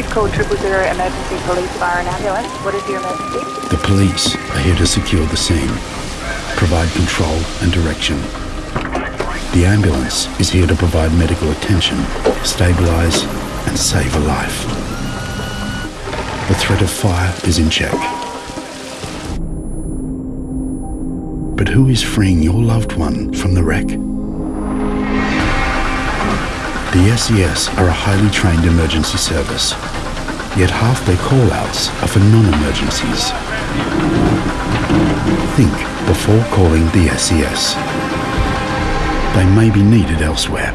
You've called triple zero emergency police fire and ambulance. What is your emergency? The police are here to secure the scene, provide control and direction. The ambulance is here to provide medical attention, stabilise and save a life. The threat of fire is in check. But who is freeing your loved one from the wreck? The SES are a highly trained emergency service, yet half their call-outs are for non-emergencies. Think before calling the SES. They may be needed elsewhere.